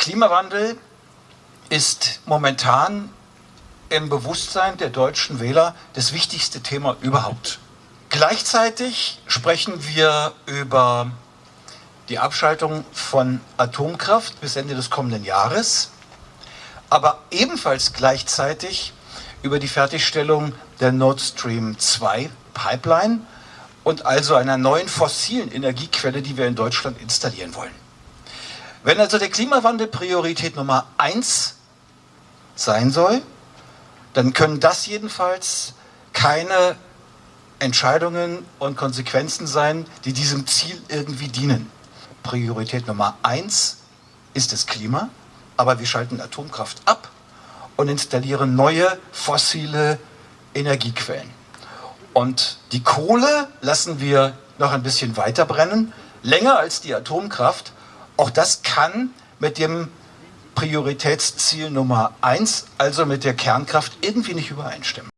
Klimawandel ist momentan im Bewusstsein der deutschen Wähler das wichtigste Thema überhaupt. Gleichzeitig sprechen wir über die Abschaltung von Atomkraft bis Ende des kommenden Jahres, aber ebenfalls gleichzeitig über die Fertigstellung der Nord Stream 2 Pipeline und also einer neuen fossilen Energiequelle, die wir in Deutschland installieren wollen. Wenn also der Klimawandel Priorität Nummer eins sein soll, dann können das jedenfalls keine Entscheidungen und Konsequenzen sein, die diesem Ziel irgendwie dienen. Priorität Nummer eins ist das Klima, aber wir schalten Atomkraft ab und installieren neue fossile Energiequellen. Und die Kohle lassen wir noch ein bisschen weiter brennen, länger als die Atomkraft, auch das kann mit dem Prioritätsziel Nummer eins, also mit der Kernkraft, irgendwie nicht übereinstimmen.